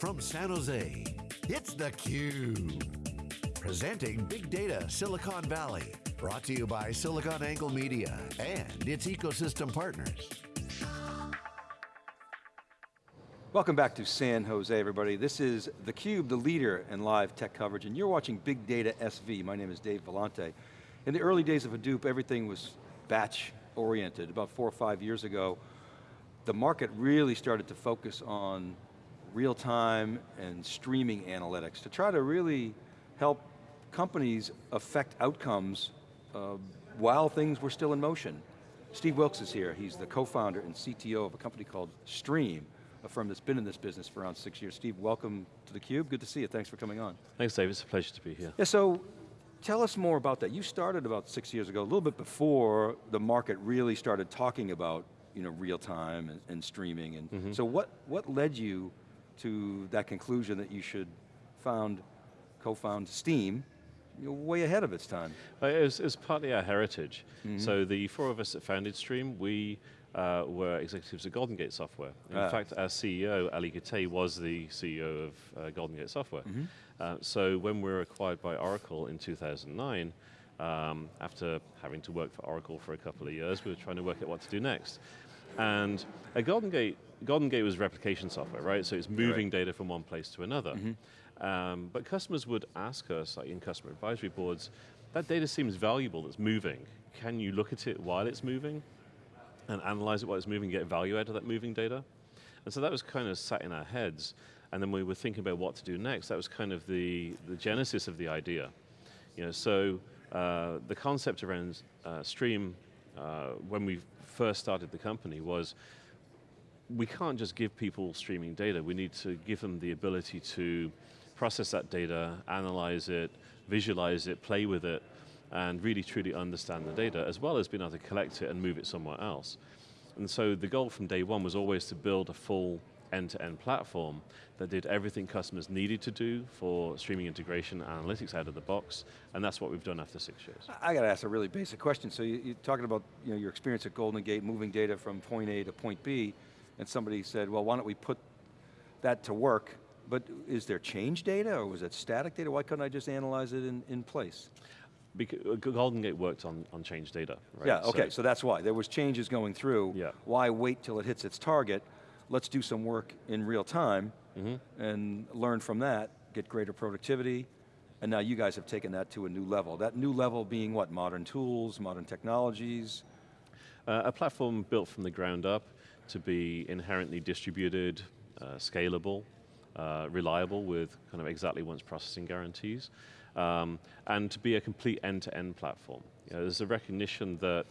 from San Jose, it's theCUBE. Presenting Big Data Silicon Valley. Brought to you by SiliconANGLE Media and its ecosystem partners. Welcome back to San Jose, everybody. This is theCUBE, the leader in live tech coverage, and you're watching Big Data SV. My name is Dave Vellante. In the early days of Hadoop, everything was batch oriented. About four or five years ago, the market really started to focus on real time and streaming analytics to try to really help companies affect outcomes uh, while things were still in motion. Steve Wilkes is here. He's the co-founder and CTO of a company called Striim, a firm that's been in this business for around six years. Steve, welcome to theCUBE. Good to see you. Thanks for coming on. Thanks, Dave. It's a pleasure to be here. Yeah, so tell us more about that. You started about six years ago, a little bit before the market really started talking about you know, real time and, and streaming. And mm -hmm. So what, what led you to that conclusion that you should found, co-found Striim you're way ahead of its time. Uh, it was, it was partly our heritage. Mm -hmm. So the four of us that founded Striim, we uh, were executives at Golden Gate Software. In ah. fact, our CEO, Ali Kutay, was the CEO of uh, Golden Gate Software. Mm -hmm. so when we were acquired by Oracle in 2009, um, after having to work for Oracle for a couple of years, we were trying to work out what to do next. And at Golden Gate, Golden Gate was replication software, right? So it's moving right. data from one place to another. Mm -hmm. um, but customers would ask us, like in customer advisory boards, that data seems valuable, it's moving. Can you look at it while it's moving? And analyze it while it's moving, get value out of that moving data? And so that was kind of sat in our heads. And then we were thinking about what to do next. That was kind of the, the genesis of the idea. You know, so uh, the concept around uh, Striim, uh, when we first started the company was, we can't just give people streaming data, we need to give them the ability to process that data, analyze it, visualize it, play with it, and really truly understand the data, as well as being able to collect it and move it somewhere else. And so the goal from day one was always to build a full end-to-end -end platform that did everything customers needed to do for streaming integration and analytics out of the box, and that's what we've done after six years. I got to ask a really basic question. So you, are talking about you know, your experience at Golden Gate, moving data from point A to point B, and somebody said, well, why don't we put that to work, but is there change data, or was it static data? Why couldn't I just analyze it in, in place? Because uh, Golden Gate worked on, on change data, right? Yeah, okay, so, so, that's why. There was changes going through. Yeah. Why wait till it hits its target? Let's do some work in real time mm -hmm. and learn from that, get greater productivity, and now you guys have taken that to a new level. That new level being what, modern tools, modern technologies? Uh, a platform built from the ground up, to be inherently distributed, uh, scalable, uh, reliable with kind of exactly once processing guarantees, um, and to be a complete end-to-end -end platform. You know, there's a recognition that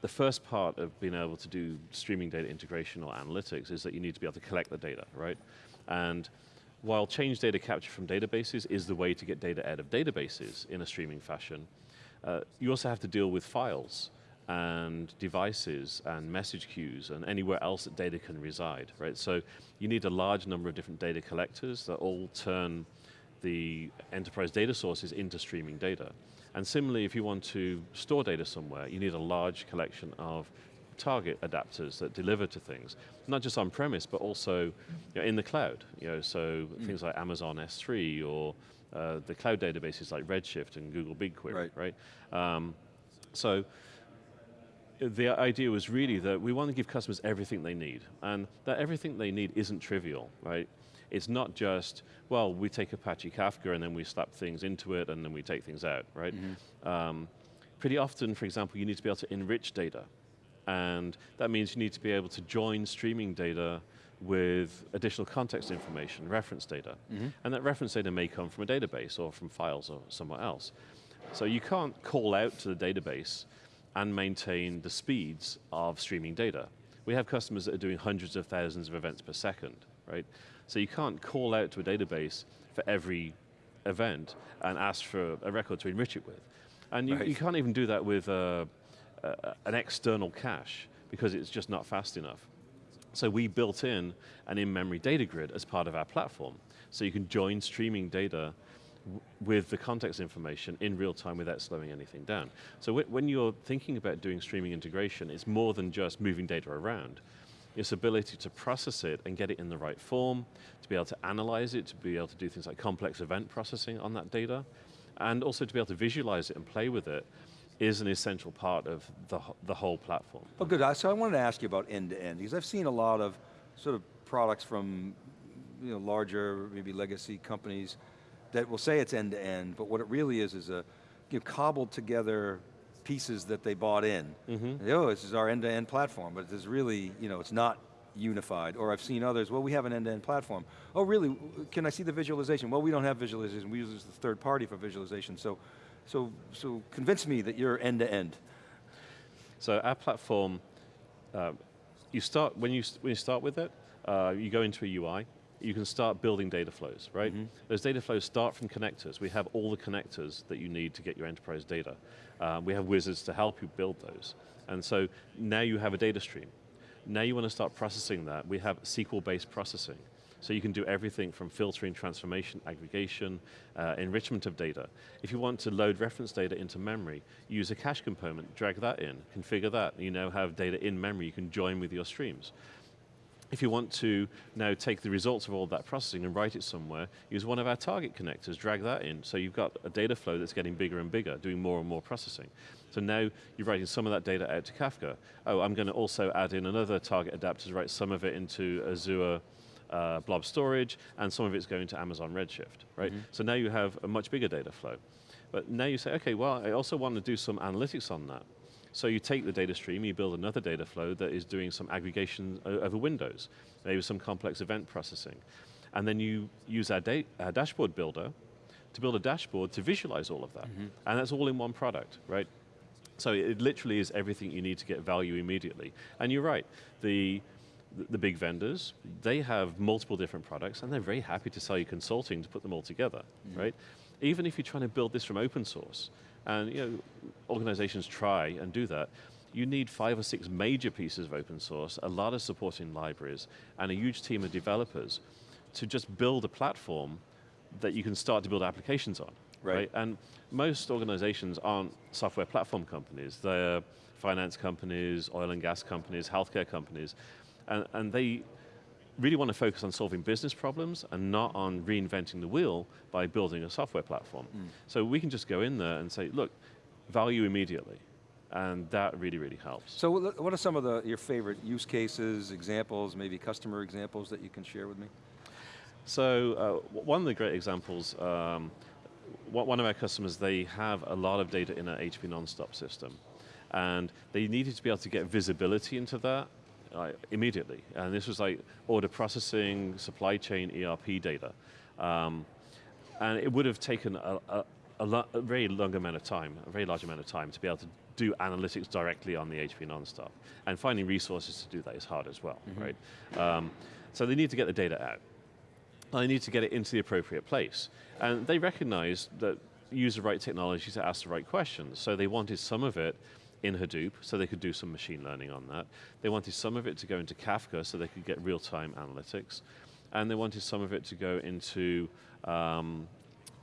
the first part of being able to do streaming data integration or analytics is that you need to be able to collect the data, right? And while change data capture from databases is the way to get data out of databases in a streaming fashion, uh, you also have to deal with files and devices and message queues and anywhere else that data can reside, right? So you need a large number of different data collectors that all turn the enterprise data sources into streaming data. And similarly, if you want to store data somewhere, you need a large collection of target adapters that deliver to things, not just on premise, but also you know, in the cloud. You know, so mm. things like Amazon S3 or uh, the cloud databases like Redshift and Google BigQuery, right? right? Um, so the idea was really that we want to give customers everything they need, and that everything they need isn't trivial, right? It's not just, well, we take Apache Kafka and then we slap things into it and then we take things out, right? Mm -hmm. um, pretty often, for example, you need to be able to enrich data. And that means you need to be able to join streaming data with additional context information, reference data. Mm -hmm. And that reference data may come from a database or from files or somewhere else. So you can't call out to the database and maintain the speeds of streaming data. We have customers that are doing hundreds of thousands of events per second, right? So you can't call out to a database for every event and ask for a record to enrich it with. And you, right. you can't even do that with uh, uh, an external cache because it's just not fast enough. So we built in an in-memory data grid as part of our platform. So you can join streaming data with the context information in real time without slowing anything down. So when you're thinking about doing streaming integration, it's more than just moving data around. its ability to process it and get it in the right form, to be able to analyze it, to be able to do things like complex event processing on that data, and also to be able to visualize it and play with it is an essential part of the, the whole platform. Well good, so I wanted to ask you about end-to-end, -end, because I've seen a lot of sort of products from you know, larger, maybe legacy companies that will say it's end-to-end, but what it really is is a you know, cobbled together pieces that they bought in. Mm -hmm. Oh, this is our end-to-end platform, but it's really, you know, it's not unified. Or I've seen others, well, we have an end-to-end -end platform. Oh, really, can I see the visualization? Well, we don't have visualization, we use the third party for visualization, so, so, so convince me that you're end-to-end. So our platform, uh, you start, when you, when you start with it, uh, you go into a UI, you can start building data flows, right? Mm -hmm. Those data flows start from connectors. We have all the connectors that you need to get your enterprise data. Uh, we have wizards to help you build those. And so now you have a data stream. Now you want to start processing that. We have SQL-based processing. So you can do everything from filtering, transformation, aggregation, uh, enrichment of data. If you want to load reference data into memory, use a cache component, drag that in, configure that. You now have data in memory you can join with your streams. If you want to now take the results of all that processing and write it somewhere, use one of our target connectors, drag that in, so you've got a data flow that's getting bigger and bigger, doing more and more processing. So now you're writing some of that data out to Kafka. Oh, I'm going to also add in another target adapter to write some of it into Azure uh, blob storage, and some of it's going to Amazon Redshift, right? Mm -hmm. So now you have a much bigger data flow. But now you say, okay, well, I also want to do some analytics on that. So you take the data stream, you build another data flow that is doing some aggregation over windows, maybe some complex event processing. And then you use our, our dashboard builder to build a dashboard to visualize all of that. Mm -hmm. And that's all in one product, right? So it literally is everything you need to get value immediately. And you're right, the, the big vendors, they have multiple different products and they're very happy to sell you consulting to put them all together, mm -hmm. right? Even if you're trying to build this from open source, and you know, organizations try and do that. You need five or six major pieces of open source, a lot of supporting libraries, and a huge team of developers to just build a platform that you can start to build applications on. Right. right? And most organizations aren't software platform companies. They're finance companies, oil and gas companies, healthcare companies, and, and they really want to focus on solving business problems and not on reinventing the wheel by building a software platform. Mm. So we can just go in there and say, look, value immediately. And that really, really helps. So what are some of the, your favorite use cases, examples, maybe customer examples that you can share with me? So uh, one of the great examples, um, one of our customers, they have a lot of data in an HP Nonstop system. And they needed to be able to get visibility into that uh, immediately. And this was like order processing, supply chain, ERP data. Um, and it would have taken a, a, a, a, very long amount of time, a very large amount of time to be able to do analytics directly on the HP Nonstop. And finding resources to do that is hard as well, mm -hmm. right? Um, so they need to get the data out. They need to get it into the appropriate place. And they recognized that use the right technology to ask the right questions. So they wanted some of it in Hadoop, so they could do some machine learning on that. They wanted some of it to go into Kafka, so they could get real-time analytics. And they wanted some of it to go into um,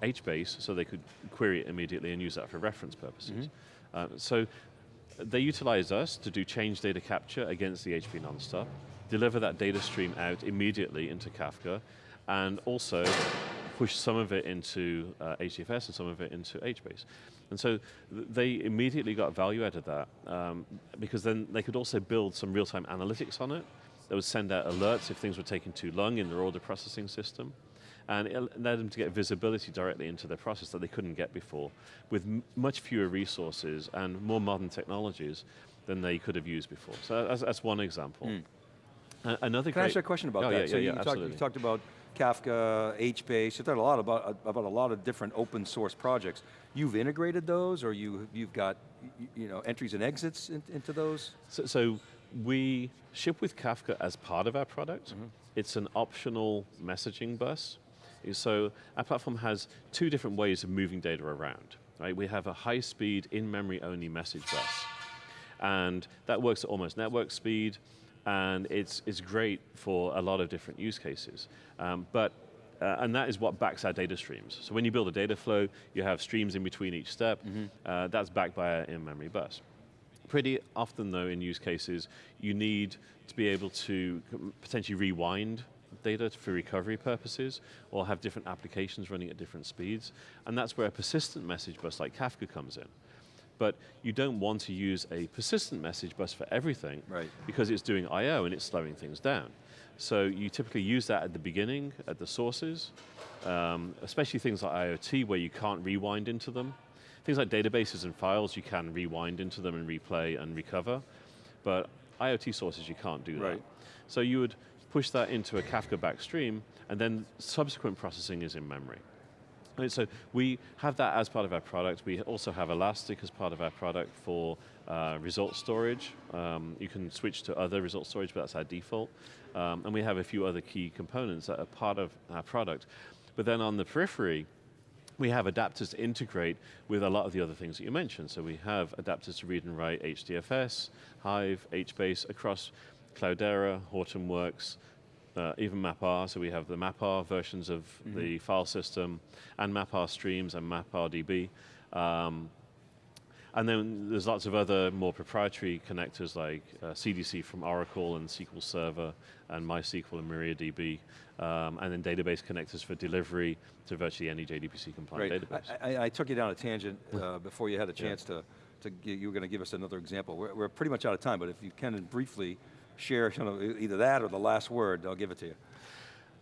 HBase, so they could query it immediately and use that for reference purposes. Mm -hmm. so they utilized us to do change data capture against the HP Nonstop, deliver that data stream out immediately into Kafka, and also push some of it into uh, HDFS and some of it into HBase. And so they immediately got value out of that um, because then they could also build some real-time analytics on it that would send out alerts if things were taking too long in their order processing system. And it led them to get visibility directly into their process that they couldn't get before with much fewer resources and more modern technologies than they could have used before. So that's, that's one example. Mm. Another Can I ask you a question about oh, that? Yeah, so yeah, you, yeah, talked, you talked about Kafka, HBase, you've talked a lot about, about a lot of different open source projects. You've integrated those or you, you've got you know, entries and exits in, into those? So, so, we ship with Kafka as part of our product. Mm -hmm. It's an optional messaging bus. So our platform has two different ways of moving data around. Right? We have a high speed, in-memory only message bus. And that works at almost network speed and it's, it's great for a lot of different use cases. Um, but, uh, and that is what backs our data streams. So when you build a data flow, you have streams in between each step, mm -hmm. uh, that's backed by an in-memory bus. Pretty often though in use cases, you need to be able to potentially rewind data for recovery purposes, or have different applications running at different speeds, and that's where a persistent message bus like Kafka comes in. But you don't want to use a persistent message bus for everything, right. because it's doing I.O. and it's slowing things down. So you typically use that at the beginning, at the sources, um, especially things like IoT where you can't rewind into them. Things like databases and files, you can rewind into them and replay and recover, but IoT sources, you can't do that. So you would push that into a Kafka backstream, and then subsequent processing is in memory. So we have that as part of our product. We also have Elastic as part of our product for uh, result storage. Um, you can switch to other result storage, but that's our default. Um, and we have a few other key components that are part of our product. But then on the periphery, we have adapters to integrate with a lot of the other things that you mentioned. So we have adapters to read and write HDFS, Hive, HBase across Cloudera, Hortonworks, uh, even MapR, so we have the MapR versions of mm -hmm. the file system, and MapR streams and MapR DB. Um, and then there's lots of other more proprietary connectors like uh, CDC from Oracle and SQL Server and MySQL and MariaDB, um, and then database connectors for delivery to virtually any JDBC compliant database. I, I, I, took you down a tangent uh, before you had a chance yeah. to, to you were going to give us another example. We're, we're, pretty much out of time, but if you can briefly share you know, either that or the last word, I'll give it to you.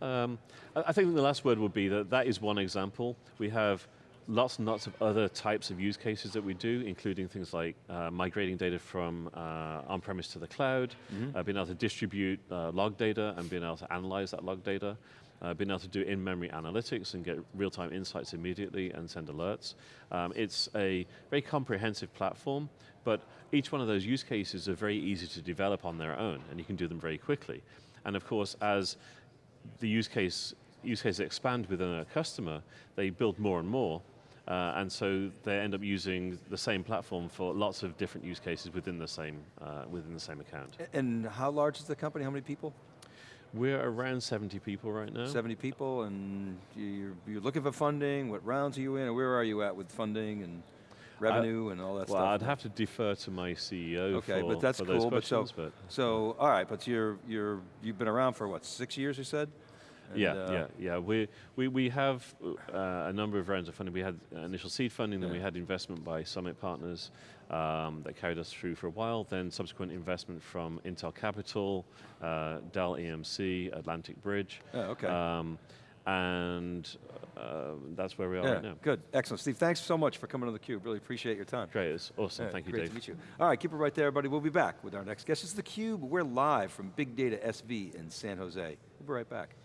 Um, I think the last word would be that that is one example. We have lots and lots of other types of use cases that we do, including things like uh, migrating data from uh, on-premise to the cloud, mm -hmm. uh, being able to distribute uh, log data and being able to analyze that log data, uh, being able to do in-memory analytics and get real-time insights immediately and send alerts. Um, it's a very comprehensive platform, but each one of those use cases are very easy to develop on their own, and you can do them very quickly. And of course, as the use case use cases expand within a customer, they build more and more, uh, and so they end up using the same platform for lots of different use cases within the same uh, within the same account. And how large is the company? How many people? We're around 70 people right now. 70 people, and you're, you're looking for funding. What rounds are you in, or where are you at with funding and revenue uh, and all that well, stuff? Well, I'd have to defer to my CEO okay, for, but that's for cool. but so, but so, all right, but you're you're you've been around for what six years? You said. And yeah, uh, yeah, yeah. We, we, we have uh, a number of rounds of funding. We had initial seed funding, yeah. then we had investment by Summit Partners um, that carried us through for a while, then subsequent investment from Intel Capital, uh, Dell EMC, Atlantic Bridge. Oh, okay. Um, and uh, that's where we are yeah, right now. Good, excellent. Steve, thanks so much for coming to theCUBE. Really appreciate your time. Great, it's awesome. Yeah, Thank you, great Dave. to meet you. All right, keep it right there, everybody. We'll be back with our next guest. This is theCUBE. We're live from Big Data SV in San Jose. We'll be right back.